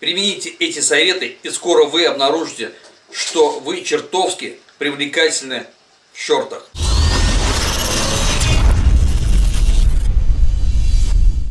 Примените эти советы, и скоро вы обнаружите, что вы чертовски привлекательны в шортах.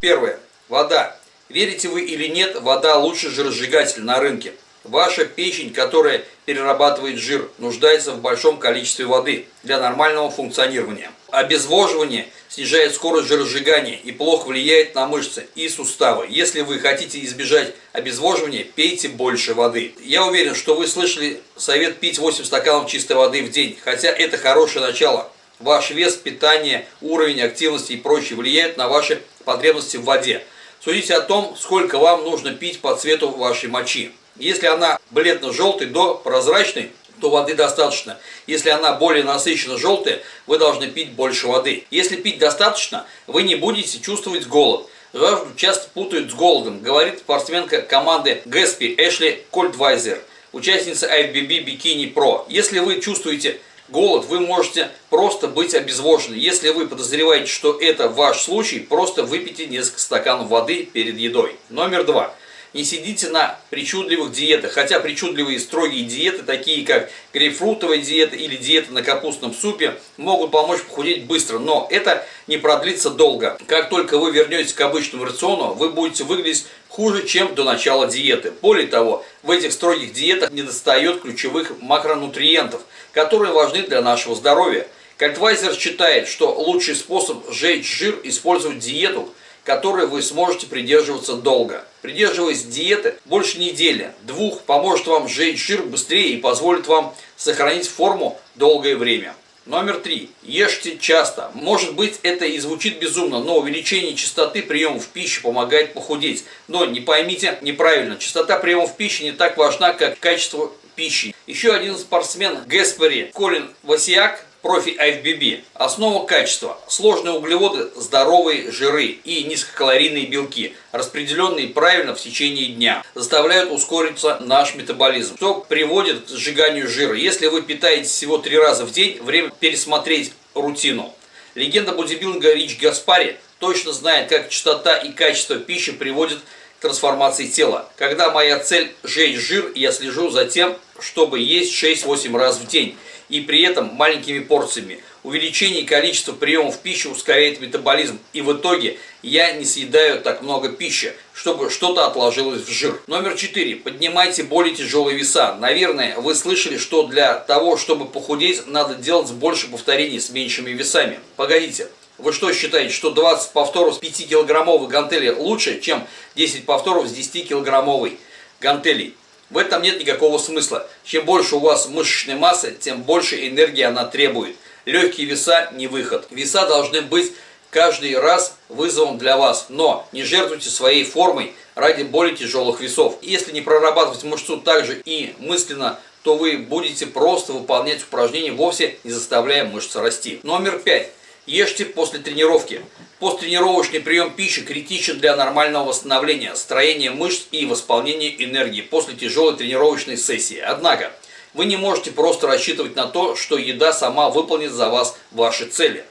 Первое. Вода. Верите вы или нет, вода лучший жиросжигатель на рынке. Ваша печень, которая перерабатывает жир, нуждается в большом количестве воды для нормального функционирования. Обезвоживание снижает скорость жиросжигания и плохо влияет на мышцы и суставы. Если вы хотите избежать обезвоживания, пейте больше воды. Я уверен, что вы слышали совет пить 8 стаканов чистой воды в день, хотя это хорошее начало. Ваш вес, питание, уровень активности и прочее влияют на ваши потребности в воде. Судите о том, сколько вам нужно пить по цвету вашей мочи. Если она бледно-желтой до прозрачной, то воды достаточно. Если она более насыщенно желтая, вы должны пить больше воды. Если пить достаточно, вы не будете чувствовать голод. Жажду часто путают с голодом, говорит спортсменка команды Гэспи Эшли Кольдвайзер, участница IFBB Bikini Pro. Если вы чувствуете голод, вы можете просто быть обезвожены. Если вы подозреваете, что это ваш случай, просто выпейте несколько стаканов воды перед едой. Номер два. Не сидите на причудливых диетах, хотя причудливые строгие диеты, такие как грейпфрутовая диета или диета на капустном супе, могут помочь похудеть быстро, но это не продлится долго. Как только вы вернетесь к обычному рациону, вы будете выглядеть хуже, чем до начала диеты. Более того, в этих строгих диетах недостает ключевых макронутриентов, которые важны для нашего здоровья. Кальтвайзер считает, что лучший способ сжечь жир – использовать диету – которой вы сможете придерживаться долго. Придерживаясь диеты больше недели, двух, поможет вам сжечь жир быстрее и позволит вам сохранить форму долгое время. Номер три. Ешьте часто. Может быть это и звучит безумно, но увеличение частоты приемов пищи помогает похудеть. Но не поймите неправильно, частота приемов пищи не так важна, как качество пищи. Еще один спортсмен Геспери Колин Васиак профи IFBB. Основа качества. Сложные углеводы, здоровые жиры и низкокалорийные белки, распределенные правильно в течение дня, заставляют ускориться наш метаболизм, что приводит к сжиганию жира. Если вы питаетесь всего три раза в день, время пересмотреть рутину. Легенда бодибилдинга Рич Гаспари точно знает, как частота и качество пищи приводят к трансформации тела. Когда моя цель сжечь жир, я слежу за тем, чтобы есть 6-8 раз в день и при этом маленькими порциями. Увеличение количества приемов пищи ускоряет метаболизм, и в итоге я не съедаю так много пищи, чтобы что-то отложилось в жир. Номер 4. Поднимайте более тяжелые веса. Наверное, вы слышали, что для того, чтобы похудеть, надо делать больше повторений с меньшими весами. Погодите, вы что считаете, что 20 повторов с 5-килограммовой гантели лучше, чем 10 повторов с 10-килограммовой гантелей? В этом нет никакого смысла. Чем больше у вас мышечной массы, тем больше энергии она требует. Легкие веса не выход. Веса должны быть каждый раз вызовом для вас. Но не жертвуйте своей формой ради более тяжелых весов. Если не прорабатывать мышцу также и мысленно, то вы будете просто выполнять упражнения, вовсе не заставляя мышцы расти. Номер пять. Ешьте после тренировки. Посттренировочный прием пищи критичен для нормального восстановления, строения мышц и восполнения энергии после тяжелой тренировочной сессии. Однако, вы не можете просто рассчитывать на то, что еда сама выполнит за вас ваши цели.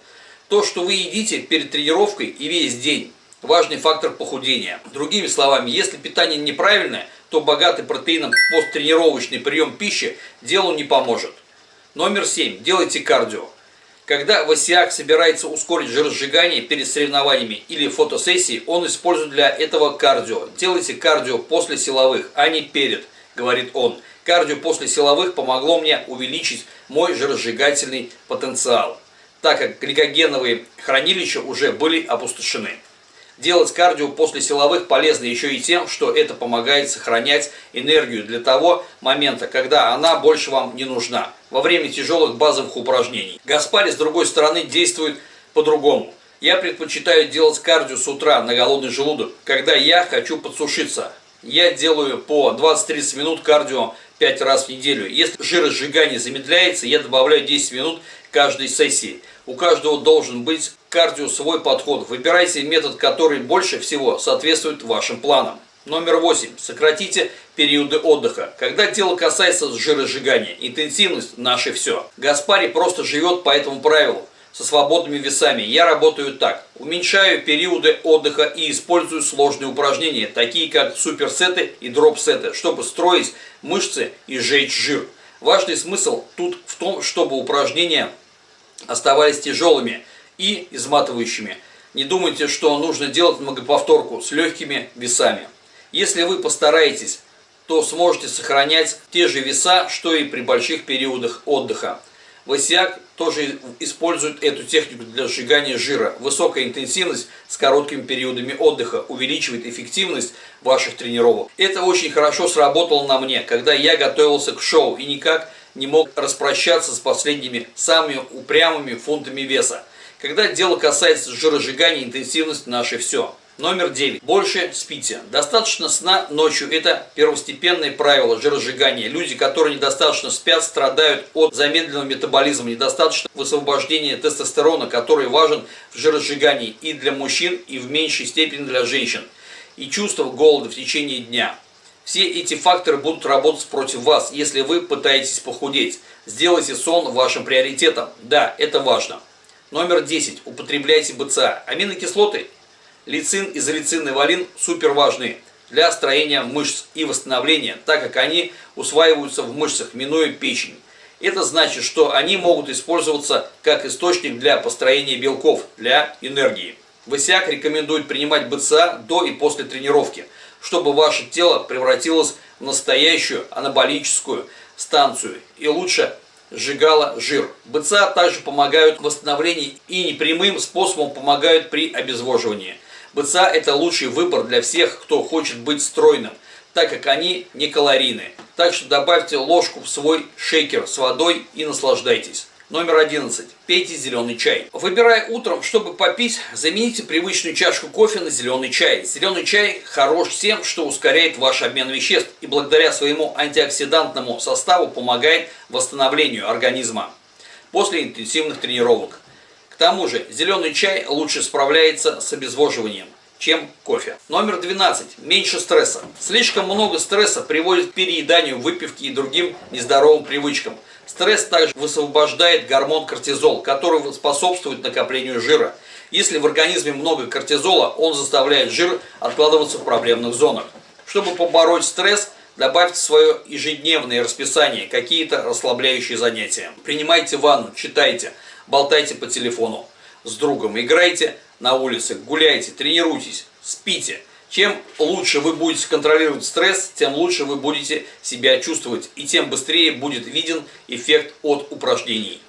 То, что вы едите перед тренировкой и весь день, важный фактор похудения. Другими словами, если питание неправильное, то богатый протеином посттренировочный прием пищи делу не поможет. Номер 7. Делайте кардио. Когда Васиак собирается ускорить жиросжигание перед соревнованиями или фотосессией, он использует для этого кардио. Делайте кардио после силовых, а не перед, говорит он. Кардио после силовых помогло мне увеличить мой жиросжигательный потенциал, так как гликогеновые хранилища уже были опустошены. Делать кардио после силовых полезно еще и тем, что это помогает сохранять энергию для того момента, когда она больше вам не нужна, во время тяжелых базовых упражнений. Гаспари, с другой стороны, действует по-другому. Я предпочитаю делать кардио с утра на голодный желудок, когда я хочу подсушиться. Я делаю по 20-30 минут кардио 5 раз в неделю. Если жиросжигание замедляется, я добавляю 10 минут каждой сессии. У каждого должен быть кардио свой подход. Выбирайте метод, который больше всего соответствует вашим планам. Номер 8. Сократите периоды отдыха. Когда дело касается жиросжигания, интенсивность – наше все. Гаспари просто живет по этому правилу. со свободными весами. Я работаю так. Уменьшаю периоды отдыха и использую сложные упражнения, такие как суперсеты и дропсеты, чтобы строить мышцы и сжечь жир. Важный смысл тут в том, чтобы упражнения оставались тяжелыми и изматывающими. Не думайте, что нужно делать многоповторку с легкими весами. Если вы постараетесь, то сможете сохранять те же веса, что и при больших периодах отдыха. Васиак тоже использует эту технику для сжигания жира. Высокая интенсивность с короткими периодами отдыха увеличивает эффективность ваших тренировок. Это очень хорошо сработало на мне, когда я готовился к шоу и никак не мог распрощаться с последними самыми упрямыми фунтами веса. Когда дело касается жиросжигания, интенсивность наше все. Номер 9. Больше спите. Достаточно сна ночью. Это первостепенное правило жиросжигания. Люди, которые недостаточно спят, страдают от замедленного метаболизма, недостаточно высвобождения тестостерона, который важен в жиросжигании и для мужчин, и в меньшей степени для женщин. И чувство голода в течение дня. Все эти факторы будут работать против вас, если вы пытаетесь похудеть. Сделайте сон вашим приоритетом. Да, это важно. Номер 10. Употребляйте БЦА. Аминокислоты Лицин, изолицин и валин супер важны для строения мышц и восстановления, так как они усваиваются в мышцах, минуя печень. Это значит, что они могут использоваться как источник для построения белков, для энергии. ВСИАК рекомендует принимать БЦА до и после тренировки, чтобы ваше тело превратилось в настоящую анаболическую станцию и лучше сжигало жир. БЦА также помогают в восстановлении и непрямым способом помогают при обезвоживании. БЦА это лучший выбор для всех, кто хочет быть стройным, так как они не калорийны. Так что добавьте ложку в свой шейкер с водой и наслаждайтесь. Номер 11. Пейте зеленый чай. Выбирая утром, чтобы попить, замените привычную чашку кофе на зеленый чай. Зеленый чай хорош тем, что ускоряет ваш обмен веществ и благодаря своему антиоксидантному составу помогает восстановлению организма после интенсивных тренировок. К тому же зеленый чай лучше справляется с обезвоживанием, чем кофе. Номер 12. Меньше стресса. Слишком много стресса приводит к перееданию, выпивке и другим нездоровым привычкам. Стресс также высвобождает гормон кортизол, который способствует накоплению жира. Если в организме много кортизола, он заставляет жир откладываться в проблемных зонах. Чтобы побороть стресс, добавьте в свое ежедневное расписание какие-то расслабляющие занятия. Принимайте ванну, читайте – болтайте по телефону с другом, играйте на улице, гуляйте, тренируйтесь, спите. Чем лучше вы будете контролировать стресс, тем лучше вы будете себя чувствовать и тем быстрее будет виден эффект от упражнений.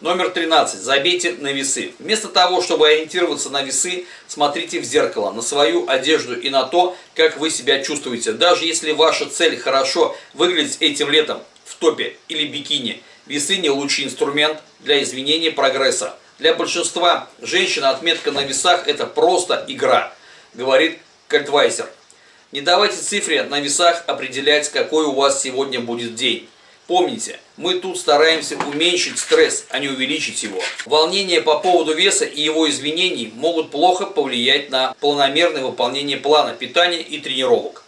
Номер 13. Забейте на весы. Вместо того, чтобы ориентироваться на весы, смотрите в зеркало, на свою одежду и на то, как вы себя чувствуете. Даже если ваша цель хорошо выглядеть этим летом в топе или бикини – Весы не лучший инструмент для изменения прогресса. Для большинства женщин отметка на весах это просто игра, говорит Кальтвайзер. Не давайте цифре на весах определять, какой у вас сегодня будет день. Помните, мы тут стараемся уменьшить стресс, а не увеличить его. Волнения по поводу веса и его изменений могут плохо повлиять на планомерное выполнение плана питания и тренировок.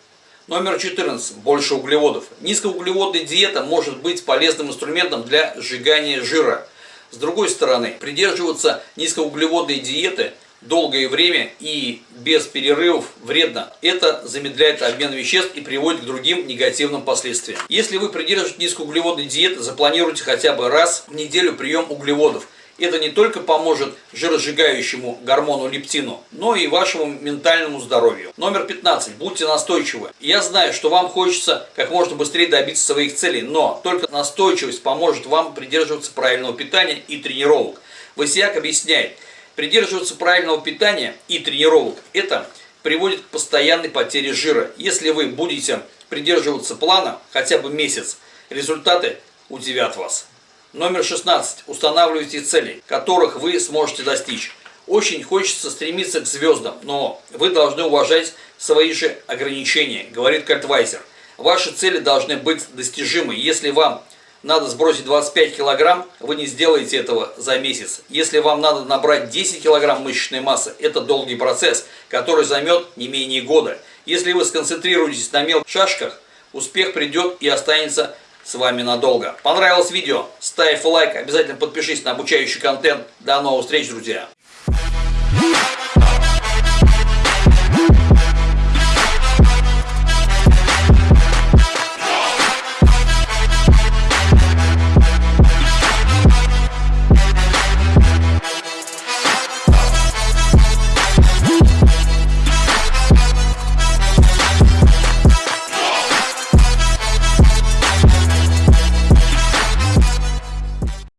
Номер 14. Больше углеводов. Низкоуглеводная диета может быть полезным инструментом для сжигания жира. С другой стороны, придерживаться низкоуглеводной диеты долгое время и без перерывов вредно. Это замедляет обмен веществ и приводит к другим негативным последствиям. Если вы придерживаетесь низкоуглеводной диеты, запланируйте хотя бы раз в неделю прием углеводов – это не только поможет жиросжигающему гормону лептину, но и вашему ментальному здоровью. Номер 15. Будьте настойчивы. Я знаю, что вам хочется как можно быстрее добиться своих целей, но только настойчивость поможет вам придерживаться правильного питания и тренировок. Васиак объясняет, придерживаться правильного питания и тренировок – это приводит к постоянной потере жира. Если вы будете придерживаться плана хотя бы месяц, результаты удивят вас. Номер 16. Устанавливайте цели, которых вы сможете достичь. Очень хочется стремиться к звездам, но вы должны уважать свои же ограничения, говорит Кальтвайзер. Ваши цели должны быть достижимы. Если вам надо сбросить 25 килограмм, вы не сделаете этого за месяц. Если вам надо набрать 10 килограмм мышечной массы, это долгий процесс, который займет не менее года. Если вы сконцентрируетесь на мелких шашках, успех придет и останется с вами надолго. Понравилось видео? Ставь лайк, обязательно подпишись на обучающий контент. До новых встреч, друзья!